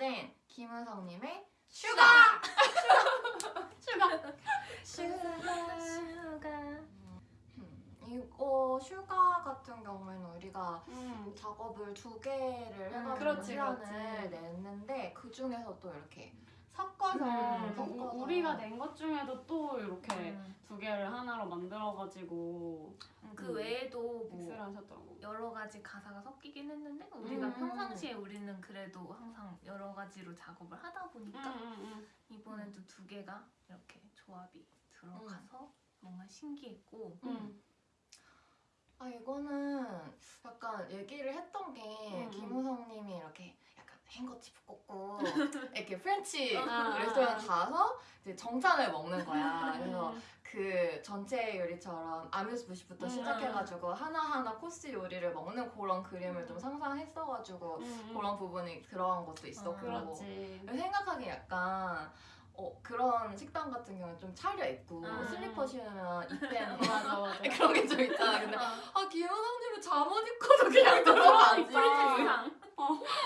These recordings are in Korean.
땡 김우성님의 Sugar! Sugar! Sugar Sugar 음, 이거 Sugar 같은 경우에는 우리가 음. 작업을 두 개를 해가지고 그렇지, 시간을 그렇지. 냈는데 그 중에서 또 이렇게 섞어서 음, 섞어서 우- 우리가 낸 것 중에도 또 이렇게 음. 두 개를 하나로 만들어가지고 그 음. 외에도 뭐 mix를 하셨더라고. 여러 가지 가사가 섞이긴 했는데 우리가 음. 평상시에 우리는 그래도 항상 여러 가지로 작업을 하다 보니까 음, 이번에도 두 개가 이렇게 조합이 들어가서 뭔가 신기했고 음, 음. 아 이거는 약간 얘기를 했던 게 음, 김우성님이 이렇게 handkerchief 꽂고 이렇게 French 아, 레스토랑 아. 가서 이제 정찬을 먹는 거야. 그래서 음. 그 전채 요리처럼 amuse-bouche부터 음. 시작해가지고 하나하나 코스 요리를 먹는 그런 그림을 좀 상상했어가지고 음, 음. 그런 부분이 들어간 것도 있었고 그렇지. 생각하기에 약간 어, 그런 식당 같은 경우는 좀 차려입고 음. 슬리퍼 신으면 입뺀 맞아 맞아. 그런 게 좀 있잖아. 근데 어, 아 김우성님은 잠옷 입고도 그냥 들어가지. 프리티상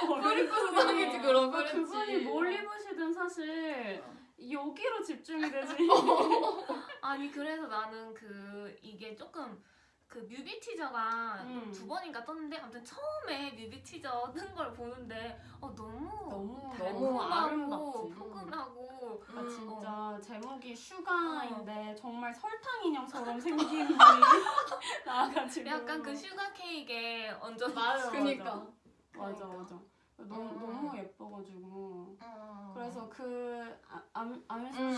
프리쿠스당이지 그런 그 French. 그분이 뭘 입으시든 사실 여기로 집중이 되지. 아니 그래서 나는 그 이게 조금 그 뮤비 티저가 음. 두 번인가 떴는데 아무튼 처음에 뮤비 티저 뜬 걸 보는데 어 너무 너무 너무 아름답지. 포근하고 아 음. 진짜 제목이 Sugar인데 어. 정말 설탕 인형처럼 생긴 분이 나와가지고 약간 그 sugar 케이크에 얹어 맞아 그니까. 맞아 맞아 너무 음. 너무 예뻐가지고 음. 그래서 그 아- 암 음.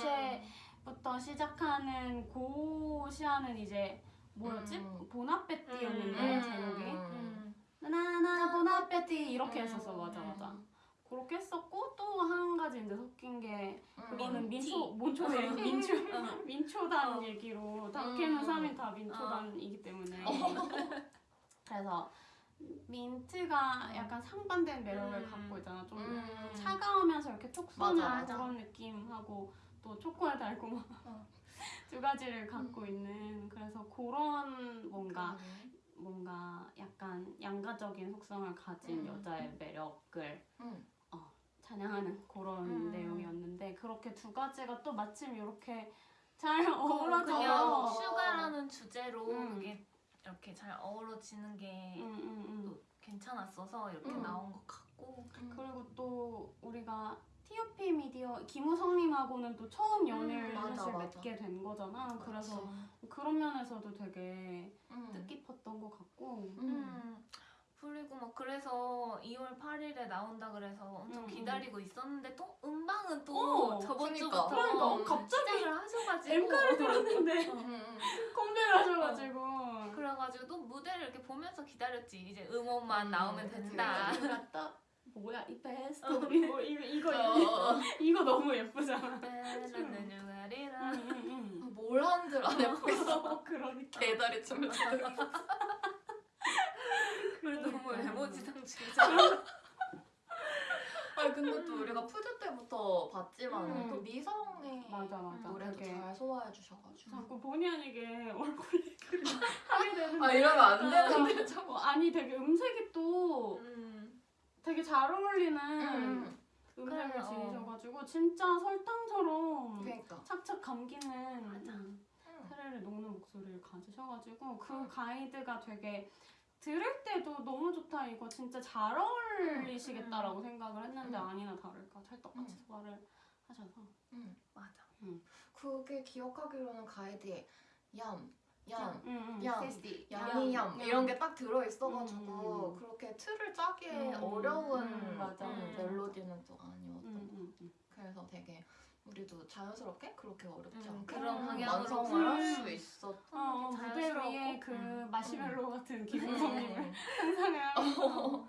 시작하는 고 시안은 이제 뭐였지 음. bon appétit였는데 음. 제목이 음. 나나나 bon appétit 이렇게 했었어 음. 맞아 맞아 그렇게 했었고 또 한 가지 이제 섞인 게 음. 그거는. 민초 몬초대 민초 어. 민초단 어. 얘기로 다케는 음. 3인 다 민초단이기 때문에 그래서 민트가 약간 상반된 매력을 음. 갖고 있잖아 좀 음. 차가우면서 이렇게 톡 쏘는 맞아. 그런 느낌하고 또 초코의 달콤한 어. 두 가지를 갖고 있는 그래서 그런 뭔가 그러네. 뭔가 약간 양가적인 속성을 가진 음. 여자의 매력을 음. 찬양하는 그런 음. 내용이었는데 그렇게 두 가지가 또 마침 이렇게 잘 그냥 어우러져서 슈가라는 주제로 음. 그게 이렇게 잘 어우러지는 게 음, 음, 음. 또 괜찮았어서 이렇게 음. 나온 것 같고 그리고 또 우리가 TOP 미디어 김우성님하고는 또 처음 연애를 음, 맞아, 사실 맞아. 맺게 된 거잖아. 그래서 그치. 그런 면에서도 되게 음. 뜻깊었던 것 같고. 음. 음. 그리고 막 그래서 2월 8일에 나온다 그래서 엄청 음, 기다리고 있었는데 또 음방은 또 어, 저번 그러니까. 주부터 그러니까 갑자기 시작을 하셔가지고 엠카를 들었는데 음, 음. 컴백을 하셔가지고. 그래가지고 또 무대를 이렇게 보면서 기다렸지 이제 음원만 음, 나오면 그치, 된다 그치. 갔다 뭐야 이 베스토리 뭐 이거 이거 이거, 어. 이거 너무 예쁘잖아. 응. 뭘 하는 줄안 해보고 있어. 그러니까. 개다리 춤을 추고 너무 그러니까. 외모지상주의자 아니 근데 또 우리가 푸드 때부터 봤지만 음. 또 미성의 맞아 맞아. 노래도 되게 잘 소화해 주셔가지고 자꾸 본의 아니게 얼굴 얘기를 하게 되는데. 아 이러면 안 되는데 참 어, 아니 되게 음색이 또 음. 되게 잘 어울리는 음. 음색을 그래, 어. 지니셔가지고 진짜 설탕처럼 그러니까 착착 감기는 맞아. 음, 음. 테레를 녹는 목소리를 가지셔가지고 그 음. 가이드가 되게 들을 때도 너무 좋다 이거 진짜 잘 어울리시겠다라고 생각을 했는데 음. 아니나 다를까 찰떡같이 소화를 하셔서 음. 맞아 그게 기억하기로는 가이드에 얌, 얌, 음, 음. 양이 얌 음. 이런 게 딱 들어있어가지고 음. 그렇게 틀을 짜기 음. 어려운 음, 맞아. 음, 멜로디는 또 아니었던 음, 음, 음. 그래서 되게 우리도 자연스럽게 그렇게 어렵지 음, 않게 그런 방향으로 완성을 할 풀- 수 있었던 어, 어, 무대 자연스럽고. 위에 그 음. 마시멜로 같은 음. 김우성님을 상상을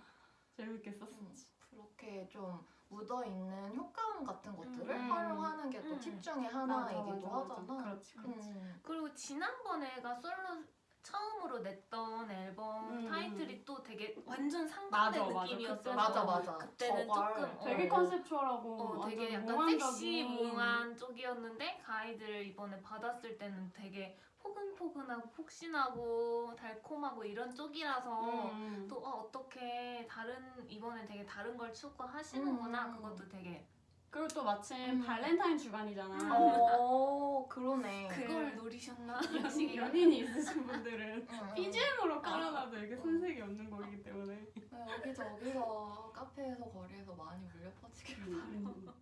재밌게 썼었지. 그렇게 좀 묻어있는 효과음 같은 것들을 음. 활용하는 게또 음. 팁 중에 맞아, 하나이기도 맞아, 맞아. 하잖아 그렇지, 그렇지. 음. 그리고 지난번에가 솔로 처음으로 냈던 앨범 음. 타이틀이 또 되게 완전 상반된 맞아. 느낌이었어 그때는 맞아 맞아 그때는 저걸 조금, 어. 되게 컨셉추얼하고 어, 되게 완전 약간 몽환적인 섹시 몽환 쪽이었는데 가이드를 이번에 받았을 때는 되게 포근포근하고 폭신하고 달콤하고 이런 쪽이라서 음. 또 어, 어떻게 다른 이번에 되게 다른 걸 추구하시는구나 음. 그것도 되게 그리고 또 마침 음. 발렌타인 주간이잖아. 어 그러네. 그걸 노리셨나? 역시 연인이 있으신 분들은 응, 응. BGM으로 깔아놔도 이게 손색이 없는 곡이기 때문에. 네, 여기저기서 카페에서 거리에서 많이 퍼지길 바라요. 음.